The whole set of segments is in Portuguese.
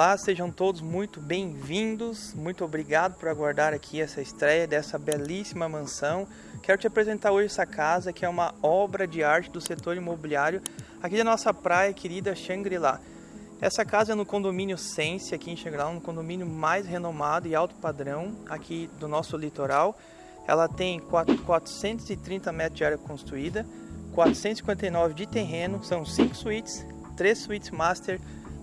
Olá, sejam todos muito bem-vindos. Muito obrigado por aguardar aqui essa estreia dessa belíssima mansão. Quero te apresentar hoje essa casa que é uma obra de arte do setor imobiliário aqui da nossa praia querida Shangri-La. Essa casa é no condomínio Sense aqui em Shangri-La, um condomínio mais renomado e alto padrão aqui do nosso litoral. Ela tem 430 metros de área construída, 459 de terreno, são 5 suítes, 3 suítes master,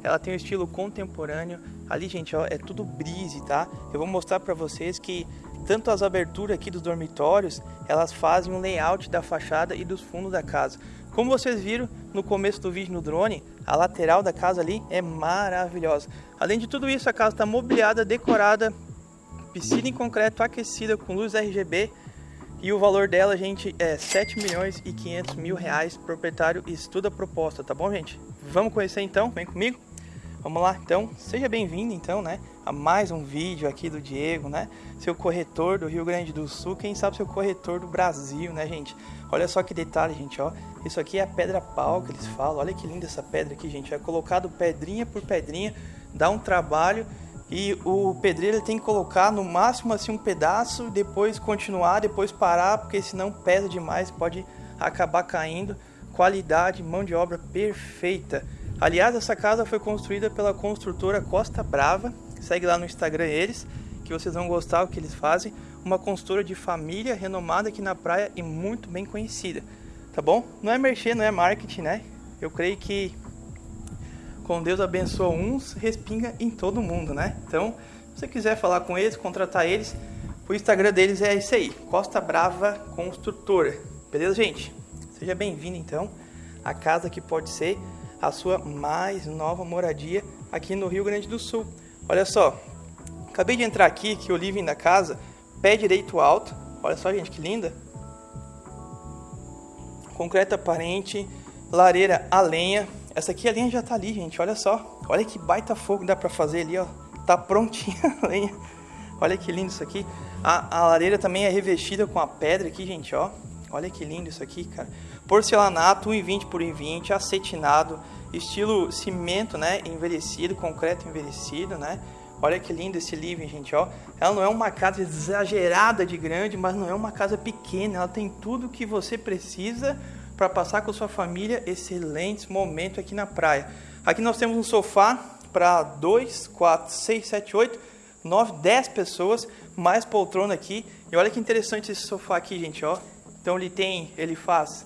ela tem um estilo contemporâneo. Ali, gente, ó, é tudo brise, tá? Eu vou mostrar para vocês que tanto as aberturas aqui dos dormitórios, elas fazem um layout da fachada e dos fundos da casa. Como vocês viram no começo do vídeo no drone, a lateral da casa ali é maravilhosa. Além de tudo isso, a casa está mobiliada, decorada, piscina em concreto aquecida com luz RGB e o valor dela, gente, é 7 milhões e 500 mil reais. Proprietário estuda a proposta, tá bom, gente? Vamos conhecer então? Vem comigo? Vamos lá, então, seja bem-vindo então, né, a mais um vídeo aqui do Diego, né, seu corretor do Rio Grande do Sul, quem sabe seu corretor do Brasil, né, gente. Olha só que detalhe, gente, ó, isso aqui é a pedra pau que eles falam, olha que linda essa pedra aqui, gente, é colocado pedrinha por pedrinha, dá um trabalho e o pedreiro tem que colocar no máximo assim um pedaço, depois continuar, depois parar, porque senão pesa demais, pode acabar caindo. Qualidade, mão de obra perfeita. Aliás, essa casa foi construída pela construtora Costa Brava. Segue lá no Instagram eles, que vocês vão gostar do que eles fazem. Uma construtora de família renomada aqui na praia e muito bem conhecida. Tá bom? Não é merchan, não é marketing, né? Eu creio que com Deus abençoa uns, respinga em todo mundo, né? Então, se você quiser falar com eles, contratar eles, o Instagram deles é isso aí, Costa Brava Construtora. Beleza, gente? Seja bem-vindo então à casa que pode ser a sua mais nova moradia aqui no Rio Grande do Sul. Olha só, acabei de entrar aqui, que o living da casa, pé direito alto. Olha só, gente, que linda. Concreto aparente, lareira a lenha. Essa aqui a lenha já tá ali, gente, olha só. Olha que baita fogo dá pra fazer ali, ó. Tá prontinha a lenha. Olha que lindo isso aqui. A, a lareira também é revestida com a pedra aqui, gente, ó. Olha que lindo isso aqui, cara. Porcelanato 1,20 por 1,20, acetinado, estilo cimento, né? Envelhecido, concreto envelhecido, né? Olha que lindo esse living, gente, ó. Ela não é uma casa exagerada de grande, mas não é uma casa pequena. Ela tem tudo que você precisa para passar com sua família excelentes momentos aqui na praia. Aqui nós temos um sofá para 2, 4, 6, 7, 8, 9, 10 pessoas, mais poltrona aqui. E olha que interessante esse sofá aqui, gente, ó. Então ele tem, ele faz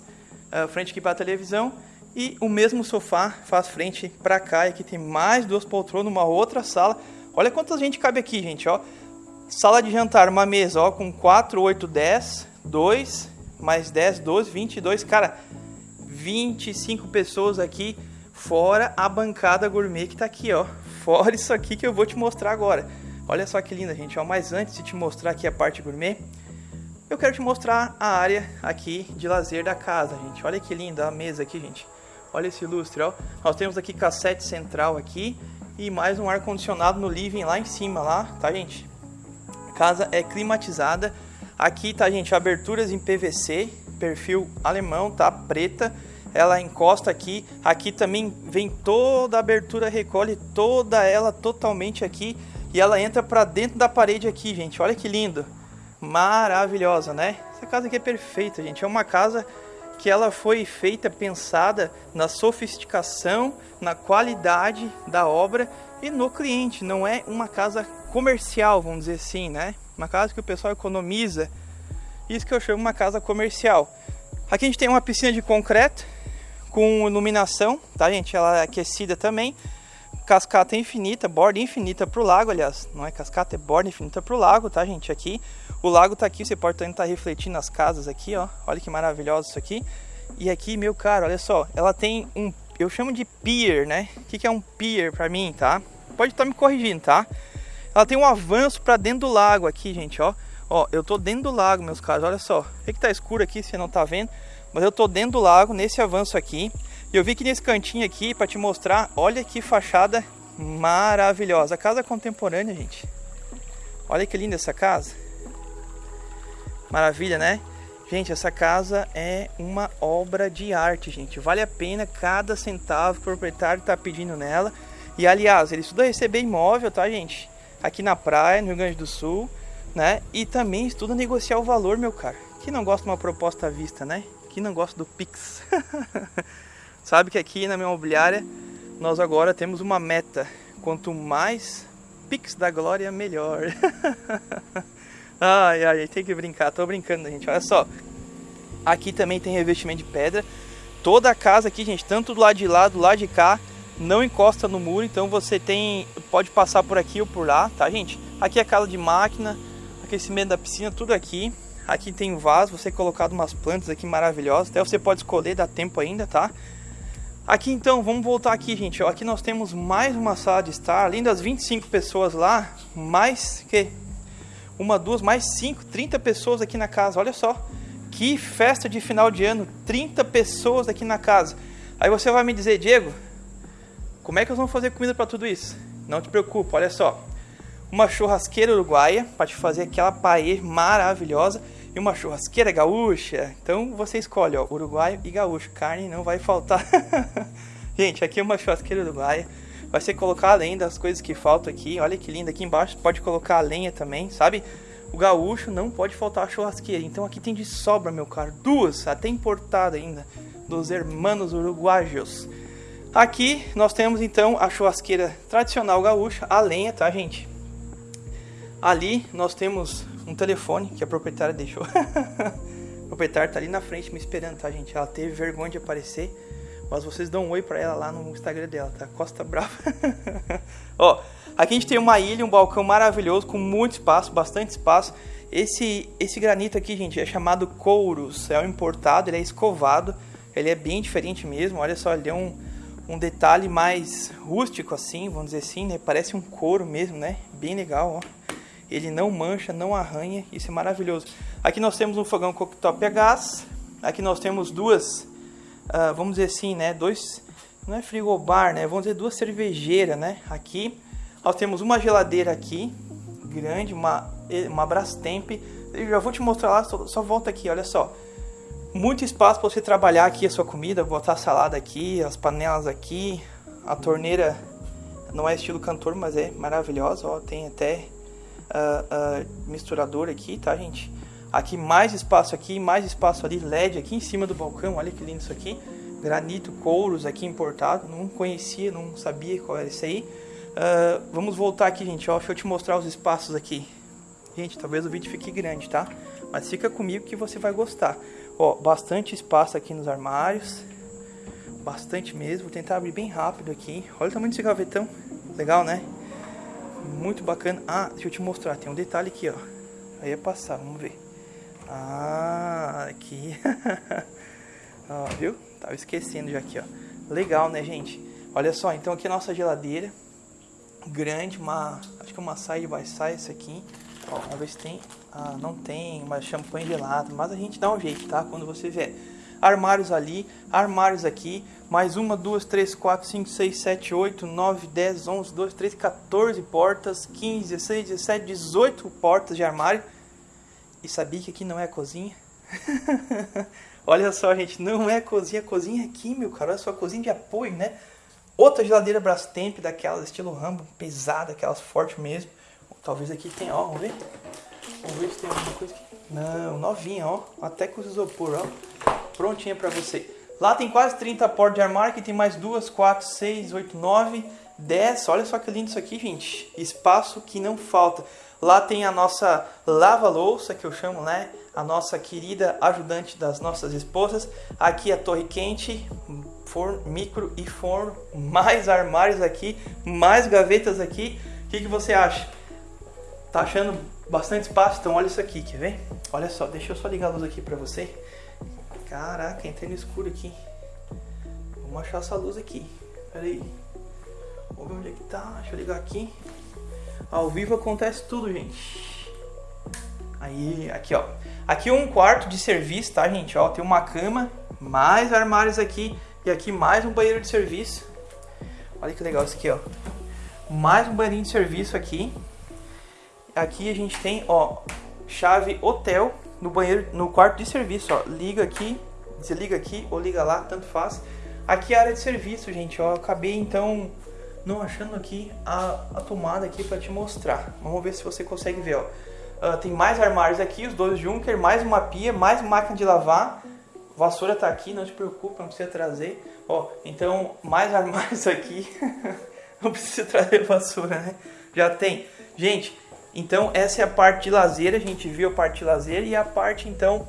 uh, frente aqui para a televisão e o mesmo sofá faz frente para cá. E aqui tem mais duas poltronas, uma outra sala. Olha quanta gente cabe aqui, gente, ó. Sala de jantar, uma mesa, ó, com 4, 8, 10, 2, mais 10, 12, 22, cara, 25 pessoas aqui, fora a bancada gourmet que tá aqui, ó. Fora isso aqui que eu vou te mostrar agora. Olha só que linda, gente, ó. Mas antes de te mostrar aqui a parte gourmet, eu quero te mostrar a área aqui de lazer da casa, gente. Olha que linda a mesa aqui, gente. Olha esse lustre, ó. Nós temos aqui cassete central aqui e mais um ar-condicionado no living lá em cima, lá, tá, gente? A casa é climatizada. Aqui, tá, gente, aberturas em PVC, perfil alemão, tá? Preta. Ela encosta aqui. Aqui também vem toda a abertura, recolhe toda ela totalmente aqui. E ela entra para dentro da parede aqui, gente. Olha que lindo maravilhosa, né? Essa casa aqui é perfeita, gente. É uma casa que ela foi feita, pensada na sofisticação, na qualidade da obra e no cliente. Não é uma casa comercial, vamos dizer assim, né? Uma casa que o pessoal economiza. Isso que eu chamo uma casa comercial. Aqui a gente tem uma piscina de concreto com iluminação, tá, gente? Ela é aquecida também cascata infinita, borda infinita para o lago, aliás, não é cascata, é borda infinita para o lago, tá, gente? Aqui, o lago tá aqui, você pode também estar tá refletindo as casas aqui, ó. Olha que maravilhoso isso aqui. E aqui, meu caro, olha só, ela tem um, eu chamo de pier, né? O que, que é um pier para mim, tá? Pode estar tá me corrigindo, tá? Ela tem um avanço para dentro do lago aqui, gente, ó. Ó, eu tô dentro do lago, meus caros, olha só. Sei que tá escuro aqui, você não tá vendo, mas eu tô dentro do lago, nesse avanço aqui. E eu vi que nesse cantinho aqui, para te mostrar, olha que fachada maravilhosa. Casa contemporânea, gente. Olha que linda essa casa. Maravilha, né? Gente, essa casa é uma obra de arte, gente. Vale a pena cada centavo que o proprietário está pedindo nela. E aliás, ele estuda receber imóvel, tá, gente? Aqui na praia, no Rio Grande do Sul, né? E também estuda negociar o valor, meu cara. Quem não gosta de uma proposta à vista, né? Quem não gosta do Pix? Sabe que aqui na minha imobiliária nós agora temos uma meta. Quanto mais Pix da Glória, melhor. ai, ai, tem que brincar. Tô brincando, gente. Olha só. Aqui também tem revestimento de pedra. Toda a casa aqui, gente, tanto do lado de lá, do lado de cá, não encosta no muro, então você tem pode passar por aqui ou por lá, tá, gente? Aqui é a casa de máquina, aquecimento da piscina, tudo aqui. Aqui tem um vaso, você colocado umas plantas aqui maravilhosas, até você pode escolher, dá tempo ainda, tá? Aqui então, vamos voltar aqui, gente. Aqui nós temos mais uma sala de estar, além das 25 pessoas lá, mais que uma, duas, mais cinco, 30 pessoas aqui na casa. Olha só, que festa de final de ano, 30 pessoas aqui na casa. Aí você vai me dizer, Diego, como é que nós vamos fazer comida para tudo isso? Não te preocupe, olha só. Uma churrasqueira uruguaia para te fazer aquela paella maravilhosa e uma churrasqueira gaúcha. Então você escolhe, ó, uruguaio e gaúcho. Carne não vai faltar. Gente, aqui é uma churrasqueira uruguaia. Vai ser colocar além das coisas que faltam aqui. Olha que linda. Aqui embaixo pode colocar a lenha também, sabe? O gaúcho não pode faltar a churrasqueira. Então aqui tem de sobra, meu caro. Duas, até importada ainda. Dos hermanos uruguaios. Aqui nós temos então a churrasqueira tradicional gaúcha, a lenha, tá, gente? Ali nós temos um telefone que a proprietária deixou. a proprietária tá ali na frente me esperando, tá, gente? Ela teve vergonha de aparecer, mas vocês dão um oi pra ela lá no Instagram dela, tá? Costa Brava. Ó, aqui a gente tem uma ilha, um balcão maravilhoso com muito espaço, bastante espaço. Esse, esse granito aqui, gente, é chamado couros, é um importado, ele é escovado, ele é bem diferente mesmo. Olha só, ele é um, um detalhe mais rústico assim, vamos dizer assim, né? Parece um couro mesmo, né? Bem legal, ó ele não mancha, não arranha, isso é maravilhoso. Aqui nós temos um fogão cooktop a gás, aqui nós temos duas, uh, vamos dizer assim, né, dois, não é frigobar, né, vamos dizer duas cervejeiras, né, aqui. Nós temos uma geladeira aqui, grande, uma, uma Brastemp, eu já vou te mostrar lá, só, só volta aqui, olha só, muito espaço para você trabalhar aqui a sua comida, botar a salada aqui, as panelas aqui, a torneira não é estilo cantor, mas é maravilhosa, ó, tem até uh, misturador aqui, tá, gente? Aqui mais espaço aqui, mais espaço ali, LED aqui em cima do balcão, olha que lindo isso aqui. Granito, couros aqui importado, não conhecia, não sabia qual era isso aí. Uh, vamos voltar aqui, gente, ó, deixa eu te mostrar os espaços aqui. Gente, talvez o vídeo fique grande, tá? Mas fica comigo que você vai gostar. Ó, bastante espaço aqui nos armários. Bastante mesmo. Vou tentar abrir bem rápido aqui. Olha o tamanho desse gavetão. Legal, né? Muito bacana. Ah, deixa eu te mostrar, tem um detalhe aqui, ó. Aí é passar, vamos ver. Ah, aqui. ó, viu? Tava esquecendo já aqui, ó. Legal, né, gente? Olha só, então aqui é a nossa geladeira. Grande, uma. Acho que é uma side by side isso aqui. Ó, vamos ver se tem. Ah, não tem, mas champanhe gelado. Mas a gente dá um jeito, tá? Quando você vier armários ali, armários aqui, mais uma, duas, três, quatro, cinco, seis, sete, oito, nove, dez, onze, doze, treze, 14 portas, 15, 16, 17, 18 portas de armário. E sabia que aqui não é cozinha? Olha só, gente, não é cozinha, cozinha é aqui, meu cara, olha só, cozinha de apoio, né? Outra geladeira Brastemp, daquelas estilo Rambo, pesada, aquelas fortes mesmo. Talvez aqui tenha, ó, vamos ver. Vamos ver se tem alguma coisa aqui. Não, novinha, ó. Até com isopor, ó prontinha para você. Lá tem quase 30 portas de armário, aqui tem mais 2, 4, 6, 8, 9, 10. Olha só que lindo isso aqui, gente. Espaço que não falta. Lá tem a nossa lava-louça, que eu chamo, né? A nossa querida ajudante das nossas esposas. Aqui a torre quente, forno, micro e forno. Mais armários aqui, mais gavetas aqui. O que, que você acha? Tá achando bastante espaço? Então olha isso aqui, quer ver? Olha só, deixa eu só ligar a luz aqui pra você. Caraca, entrei no escuro aqui. Vamos achar essa luz aqui. Pera aí. Vamos ver onde é que tá. Deixa eu ligar aqui. Ao vivo acontece tudo, gente. Aí, aqui, ó. Aqui é um quarto de serviço, tá, gente? Ó, tem uma cama, mais armários aqui. E aqui mais um banheiro de serviço. Olha que legal isso aqui, ó. Mais um banheirinho de serviço aqui. Aqui a gente tem, ó, chave hotel no banheiro, no quarto de serviço, ó. Liga aqui, desliga aqui ou liga lá, tanto faz. Aqui é a área de serviço, gente, ó. Eu acabei então não achando aqui a, a tomada aqui para te mostrar. Vamos ver se você consegue ver, ó. Uh, tem mais armários aqui, os dois Junker, mais uma pia, mais máquina de lavar. Vassoura tá aqui, não te preocupa, não precisa trazer. Ó, então mais armários aqui. não precisa trazer vassoura, né? Já tem. Gente, então essa é a parte de lazer, a gente viu a parte de lazer e a parte então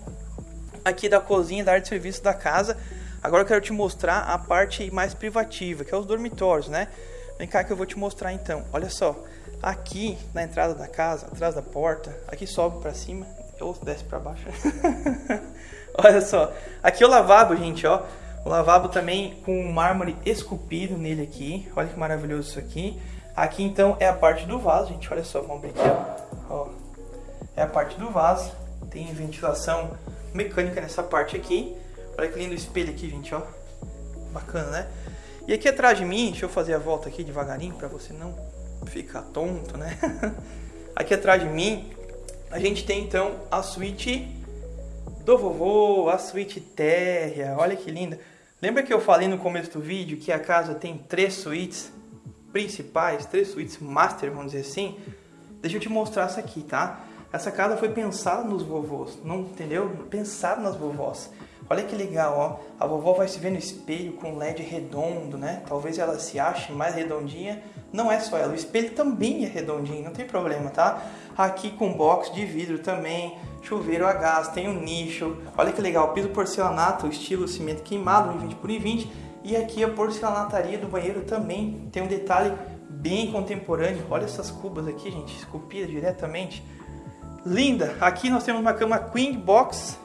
aqui da cozinha, da área de serviço da casa. Agora eu quero te mostrar a parte mais privativa, que é os dormitórios, né? Vem cá que eu vou te mostrar então. Olha só, aqui na entrada da casa, atrás da porta, aqui sobe para cima ou desce para baixo. Olha só, aqui é o lavabo, gente, ó. O lavabo também com mármore esculpido nele aqui. Olha que maravilhoso isso aqui. Aqui então é a parte do vaso, gente. Olha só, abrir aqui, ó. É a parte do vaso. Tem ventilação mecânica nessa parte aqui. Olha que lindo espelho aqui, gente, ó. Bacana, né? E aqui atrás de mim, deixa eu fazer a volta aqui devagarinho para você não ficar tonto, né? aqui atrás de mim, a gente tem então a suíte do vovô, a suíte térrea. Olha que linda. Lembra que eu falei no começo do vídeo que a casa tem três suítes principais, três suítes master, vamos dizer assim? Deixa eu te mostrar essa aqui, tá? Essa casa foi pensada nos vovôs, não entendeu? Pensada nas vovós. Olha que legal, ó. A vovó vai se ver no espelho com LED redondo, né? Talvez ela se ache mais redondinha. Não é só ela, o espelho também é redondinho, não tem problema, tá? Aqui com box de vidro também, chuveiro a gás, tem um nicho. Olha que legal, piso porcelanato, estilo cimento queimado, 20 por 20. E aqui a porcelanataria do banheiro também tem um detalhe bem contemporâneo. Olha essas cubas aqui, gente, esculpidas diretamente. Linda! Aqui nós temos uma cama Queen Box,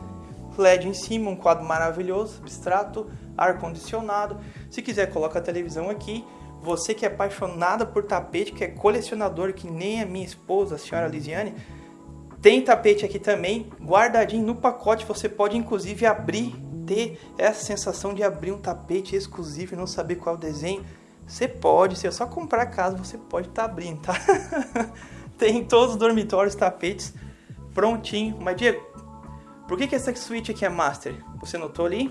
LED em cima, um quadro maravilhoso, abstrato, ar-condicionado. Se quiser, coloca a televisão aqui. Você que é apaixonada por tapete, que é colecionador, que nem a minha esposa, a senhora Lisiane, tem tapete aqui também, guardadinho no pacote. Você pode inclusive abrir, ter essa sensação de abrir um tapete exclusivo e não saber qual desenho. Você pode, se é só comprar casa, você pode estar tá abrindo, tá? tem todos os dormitórios, tapetes prontinho. Mas Diego, por que, que essa suíte aqui é master? Você notou ali?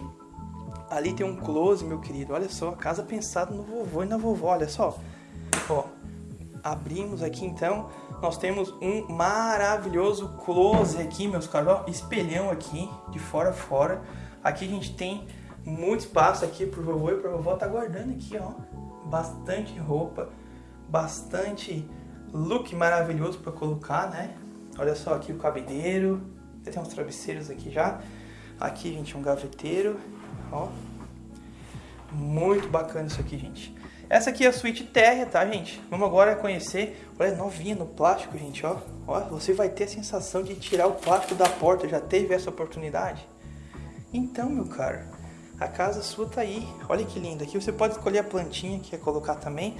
Ali tem um close, meu querido. Olha só, casa pensada no vovô e na vovó, olha só. Ó, abrimos aqui então. Nós temos um maravilhoso close aqui, meus caros. Ó, espelhão aqui, de fora a fora. Aqui a gente tem muito espaço aqui pro vovô e pra vovó tá guardando aqui, ó. Bastante roupa, bastante look maravilhoso para colocar, né? Olha só aqui o cabideiro. Tem uns travesseiros aqui já. Aqui, gente, um gaveteiro. Ó. Muito bacana isso aqui, gente. Essa aqui é a suíte térrea, tá, gente? Vamos agora conhecer. Olha, novinha no plástico, gente, ó. Ó, você vai ter a sensação de tirar o plástico da porta. Já teve essa oportunidade? Então, meu caro, a casa sua tá aí. Olha que linda. Aqui você pode escolher a plantinha que quer colocar também.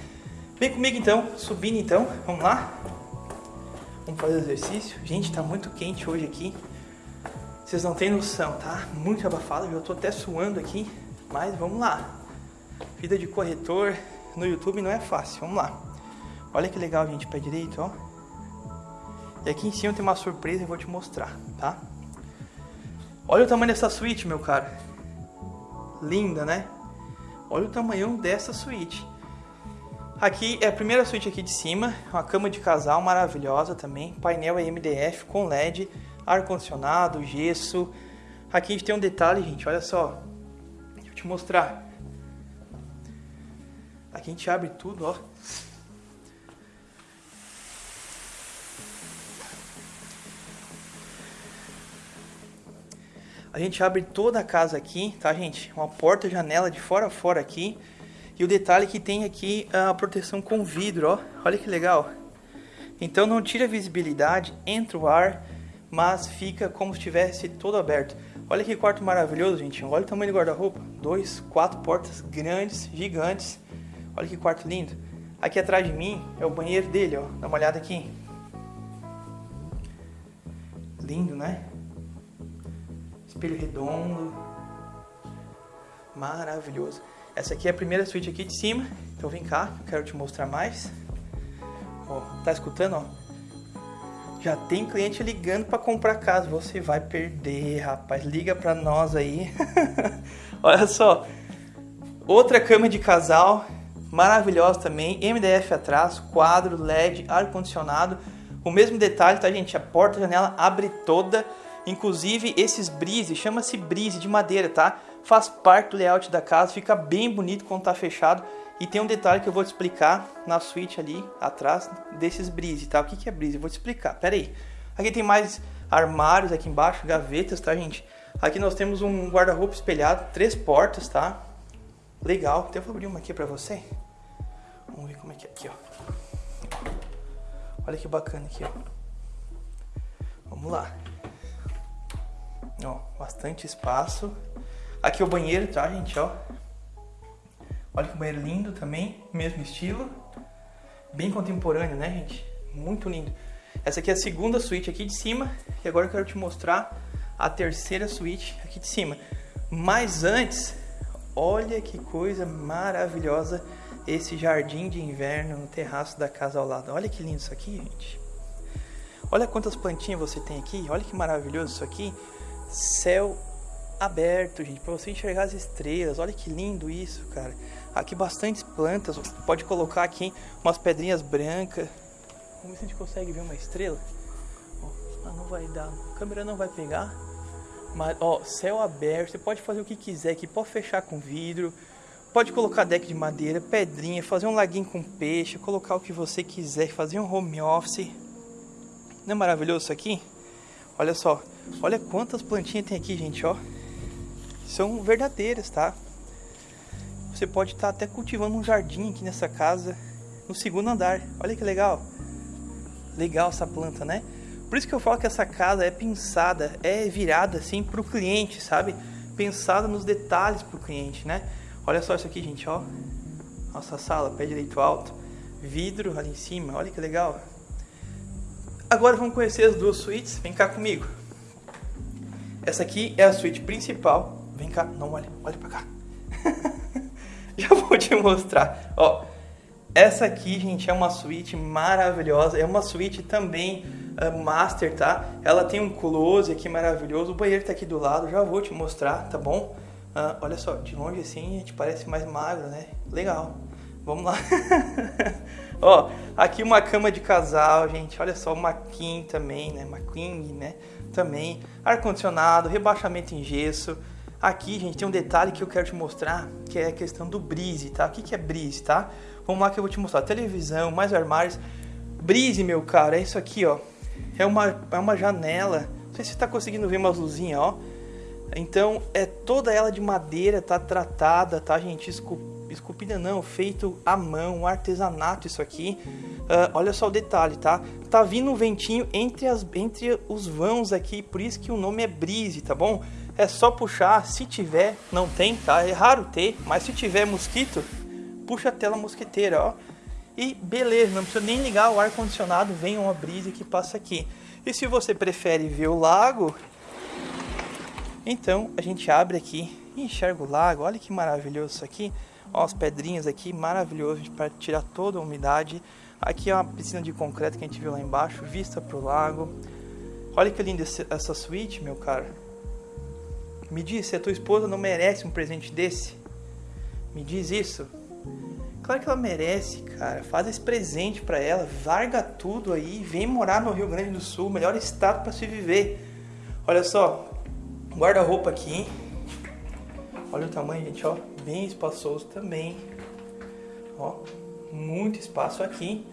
Vem comigo, então. Subindo, então. Vamos lá? Vamos fazer exercício? Gente, tá muito quente hoje aqui. Vocês não têm noção, tá? Muito abafado, já tô até suando aqui. Mas vamos lá. Vida de corretor no YouTube não é fácil. Vamos lá. Olha que legal, gente, pé direito, ó. E aqui em cima tem uma surpresa e vou te mostrar, tá? Olha o tamanho dessa suíte, meu cara. Linda, né? Olha o tamanho dessa suíte. Aqui é a primeira suíte aqui de cima, uma cama de casal maravilhosa também, painel é MDF com LED, ar-condicionado, gesso. Aqui a gente tem um detalhe, gente, olha só. Deixa eu te mostrar. Aqui a gente abre tudo, ó. A gente abre toda a casa aqui, tá, gente? Uma porta, janela de fora a fora aqui. E o detalhe que tem aqui a proteção com vidro, ó. Olha que legal. Então não tira a visibilidade, entra o ar, mas fica como se estivesse todo aberto. Olha que quarto maravilhoso, gente. Olha o tamanho do guarda-roupa. Dois, quatro portas grandes, gigantes. Olha que quarto lindo. Aqui atrás de mim é o banheiro dele, ó. Dá uma olhada aqui. Lindo, né? Espelho redondo. Maravilhoso. Essa aqui é a primeira suíte aqui de cima. Então vem cá, quero te mostrar mais. Ó, tá escutando, ó? Já tem cliente ligando para comprar casa. Você vai perder, rapaz. Liga para nós aí. Olha só. Outra cama de casal. maravilhosa também, MDF atrás, quadro, LED, ar-condicionado, o mesmo detalhe, tá gente? A porta, a janela abre toda, inclusive esses brise, chama-se brise de madeira, tá? Faz parte do layout da casa, fica bem bonito quando tá fechado. E tem um detalhe que eu vou te explicar na suíte ali atrás desses brise, tá? O que, que é brise? Eu vou te explicar, pera aí. Aqui tem mais armários aqui embaixo, gavetas, tá gente? Aqui nós temos um guarda-roupa espelhado, três portas, tá? Legal. Eu vou abrir uma aqui pra você. Vamos ver como é que é aqui, ó. Olha que bacana aqui, ó. Vamos lá. Ó, bastante espaço. Aqui é o banheiro, tá, gente, ó. Olha que banheiro lindo também, mesmo estilo. Bem contemporâneo, né, gente? Muito lindo. Essa aqui é a segunda suíte aqui de cima. E agora eu quero te mostrar a terceira suíte aqui de cima. Mas antes, olha que coisa maravilhosa esse jardim de inverno no terraço da casa ao lado. Olha que lindo isso aqui, gente. Olha quantas plantinhas você tem aqui. Olha que maravilhoso isso aqui. Céu aberto, gente, para você enxergar as estrelas. Olha que lindo isso, cara. Aqui bastantes plantas. Pode colocar aqui umas pedrinhas brancas. Vamos ver se a gente consegue ver uma estrela. Ah, não vai dar. A câmera não vai pegar. Mas, ó, céu aberto. Você pode fazer o que quiser aqui. Pode fechar com vidro. Pode colocar deck de madeira, pedrinha, fazer um laguinho com peixe, colocar o que você quiser, fazer um home office. Não é maravilhoso isso aqui? Olha só, olha quantas plantinhas tem aqui, gente, ó. São verdadeiras, tá? Você pode estar tá até cultivando um jardim aqui nessa casa, no segundo andar. Olha que legal. Legal essa planta, né? Por isso que eu falo que essa casa é pensada, é virada assim para o cliente, sabe? Pensada nos detalhes para o cliente, né? Olha só isso aqui, gente, ó. Nossa sala, pé direito alto. Vidro ali em cima, olha que legal. Agora vamos conhecer as duas suítes. Vem cá comigo. Essa aqui é a suíte principal. Vem cá, não olha, olha pra cá. Já vou te mostrar. Ó, essa aqui, gente, é uma suíte maravilhosa. É uma suíte também uh, master, tá? Ela tem um close aqui maravilhoso. O banheiro tá aqui do lado. Já vou te mostrar, tá bom? Ah, olha só, de longe assim a gente parece mais magro, né? Legal. Vamos lá. Ó, aqui uma cama de casal, gente. Olha só, uma king também, né? Uma king, né? Também. Ar-condicionado, rebaixamento em gesso. Aqui, gente, tem um detalhe que eu quero te mostrar, que é a questão do brise, tá? O que, que é brise, tá? Vamos lá que eu vou te mostrar. Televisão, mais armários. Brise, meu cara, é isso aqui, ó. É uma, é uma janela. Não sei se você tá conseguindo ver umas luzinhas, ó. Então, é toda ela de madeira, tá tratada, tá, gente? Esculpida não, feito à mão, um artesanato isso aqui. Uh, olha só o detalhe, tá? Tá vindo um ventinho entre, as, entre os vãos aqui, por isso que o nome é brise, tá bom? É só puxar, se tiver, não tem, tá? É raro ter, mas se tiver mosquito, puxa a tela mosquiteira, ó. E beleza, não precisa nem ligar o ar-condicionado, vem uma brisa que passa aqui. E se você prefere ver o lago, então a gente abre aqui e enxerga o lago. Olha que maravilhoso isso aqui. Ó, as pedrinhas aqui, maravilhoso para tirar toda a umidade. Aqui é uma piscina de concreto que a gente viu lá embaixo, vista para o lago. Olha que linda essa suíte, meu cara. Me diz se a tua esposa não merece um presente desse. Me diz isso. Claro que ela merece, cara. Faz esse presente para ela, larga tudo aí, vem morar no Rio Grande do Sul, melhor estado para se viver. Olha só, Guarda-roupa aqui. Olha o tamanho, gente, ó. Bem espaçoso também. Ó, muito espaço aqui.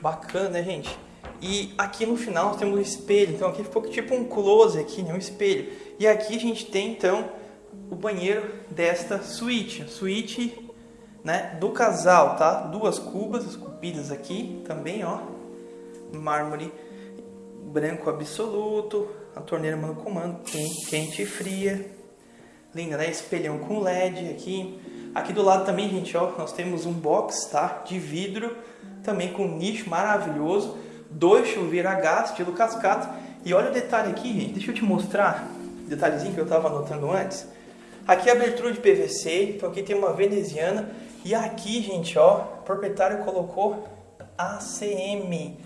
Bacana, né, gente? E aqui no final nós temos um espelho. Então aqui ficou tipo um close aqui, né? Um espelho. E aqui a gente tem, então, o banheiro desta suíte. Suíte, né, do casal, tá? Duas cubas esculpidas aqui também, ó. Mármore branco absoluto, a torneira mano comando, quente e fria. Linda, né? Espelhão com LED aqui. Aqui do lado também, gente, ó, nós temos um box, tá? De vidro, também com nicho maravilhoso. Dois chuveiros a gás, estilo cascata. E olha o detalhe aqui, gente, deixa eu te mostrar. Detalhezinho que eu tava anotando antes. Aqui é abertura de PVC, então aqui tem uma veneziana. E aqui, gente, ó, o proprietário colocou ACM.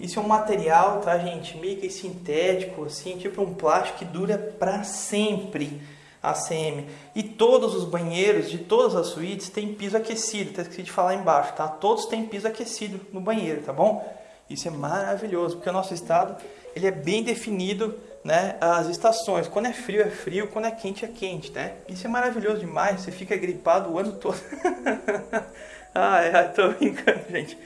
Isso é um material, tá, gente? Meio que sintético, assim, tipo um plástico que dura para sempre. ACM. E todos os banheiros de todas as suítes têm piso aquecido, até esqueci de falar embaixo, tá? Todos têm piso aquecido no banheiro, tá bom? Isso é maravilhoso, porque o nosso estado ele é bem definido, né? As estações, quando é frio é frio, quando é quente é quente, né? Isso é maravilhoso demais, você fica gripado o ano todo. ai, ai, tô brincando, gente.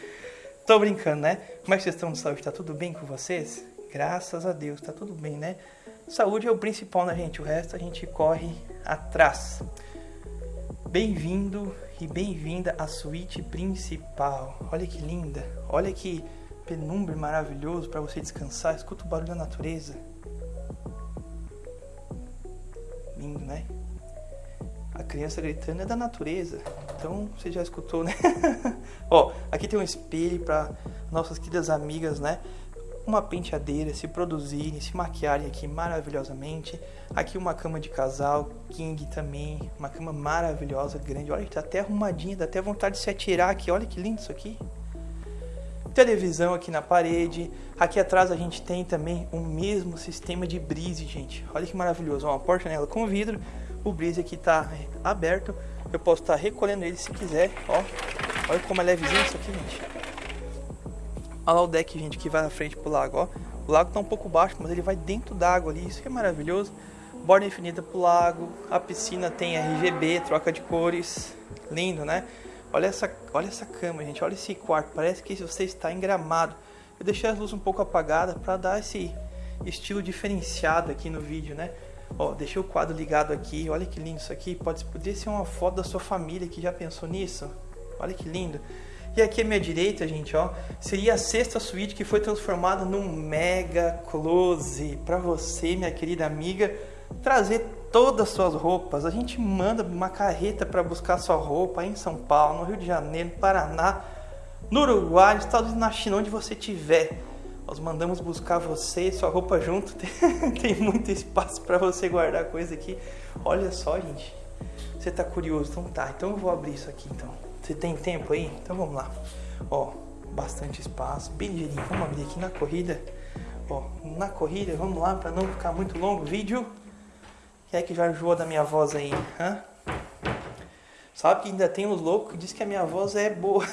Tô brincando, né? Como é que vocês estão de saúde? Tá tudo bem com vocês? Graças a Deus, tá tudo bem, né? Saúde é o principal, né, gente? O resto a gente corre atrás. Bem-vindo e bem-vinda à suíte principal. Olha que linda, olha que penumbra maravilhoso para você descansar. Escuta o barulho da natureza. Lindo, né? A criança gritando é da natureza. Então você já escutou, né? Ó, aqui tem um espelho para nossas queridas amigas, né? Uma penteadeira, se produzirem, se maquiarem aqui maravilhosamente. Aqui uma cama de casal, king também, uma cama maravilhosa, grande. Olha, tá até arrumadinha, dá até vontade de se atirar aqui. Olha que lindo isso aqui. Televisão aqui na parede. Aqui atrás a gente tem também o mesmo sistema de brise, gente. Olha que maravilhoso. Uma porta nela com vidro. O brise aqui tá aberto. Eu posso estar tá recolhendo ele se quiser. Ó, olha como é levezinho isso aqui, gente. Olha lá o deck, gente, que vai na frente pro lago, ó. O lago tá um pouco baixo, mas ele vai dentro d'água ali, isso que é maravilhoso. Borda infinita pro lago, a piscina tem RGB, troca de cores, lindo, né? Olha essa, olha essa cama, gente, olha esse quarto, parece que você está em gramado. Eu deixei as luzes um pouco apagadas para dar esse estilo diferenciado aqui no vídeo, né? Ó, deixei o quadro ligado aqui, olha que lindo isso aqui, pode, poderia ser uma foto da sua família que já pensou nisso? Olha que lindo. E aqui à minha direita, gente, ó, seria a sexta suíte que foi transformada num mega close para você, minha querida amiga, trazer todas as suas roupas. A gente manda uma carreta para buscar sua roupa em São Paulo, no Rio de Janeiro, no Paraná, no Uruguai, nos Estados Unidos, na China, onde você estiver. Nós mandamos buscar você e sua roupa junto. Tem muito espaço para você guardar coisa aqui. Olha só, gente. Você tá curioso? Então tá. Então eu vou abrir isso aqui então. Você tem tempo aí? Então vamos lá. Ó, bastante espaço, bem ligeirinho. Vamos abrir aqui na corrida. Ó, na corrida, vamos lá para não ficar muito longo o vídeo. Quem é que já enjoou da minha voz aí? Hã? Sabe que ainda tem uns loucos que diz que a minha voz é boa.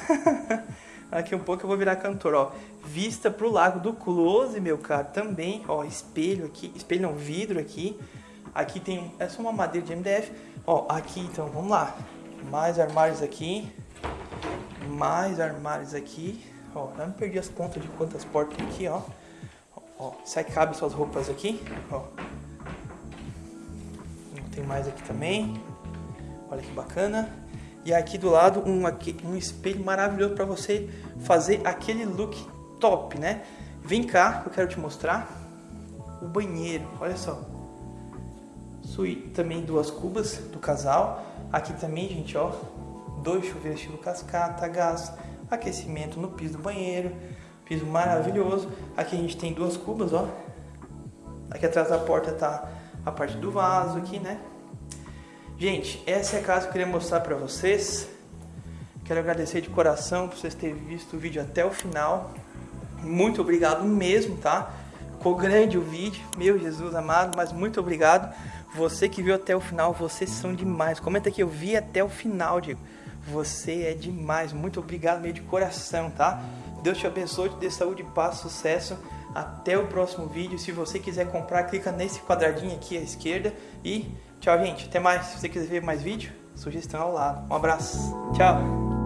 aqui um pouco eu vou virar cantor, ó. Vista pro lago do Close, meu cara, também, ó, espelho aqui, espelho não, vidro aqui. Aqui tem, é só uma madeira de MDF. Ó, aqui então, vamos lá. Mais armários aqui mais armários aqui. Ó, não perdi as contas de quantas portas tem aqui, ó. Ó, sai cabe suas roupas aqui, ó. Tem mais aqui também. Olha que bacana. E aqui do lado um, um espelho maravilhoso para você fazer aquele look top, né? Vem cá, eu quero te mostrar o banheiro. Olha só. Também duas cubas do casal. Aqui também, gente, ó, dois chuveiros estilo cascata, gás, aquecimento no piso do banheiro, piso maravilhoso. Aqui a gente tem duas cubas, ó. Aqui atrás da porta tá a parte do vaso aqui, né? Gente, essa é a casa que eu queria mostrar para vocês. Quero agradecer de coração por vocês terem visto o vídeo até o final. Muito obrigado mesmo, tá? Ficou grande o vídeo, meu Jesus amado, mas muito obrigado. Você que viu até o final, vocês são demais. Comenta aqui, eu vi até o final, Diego. Você é demais. Muito obrigado meio de coração, tá? Deus te abençoe, te dê saúde, paz, sucesso. Até o próximo vídeo. Se você quiser comprar, clica nesse quadradinho aqui à esquerda. E tchau, gente. Até mais. Se você quiser ver mais vídeo, sugestão ao lado. Um abraço. Tchau.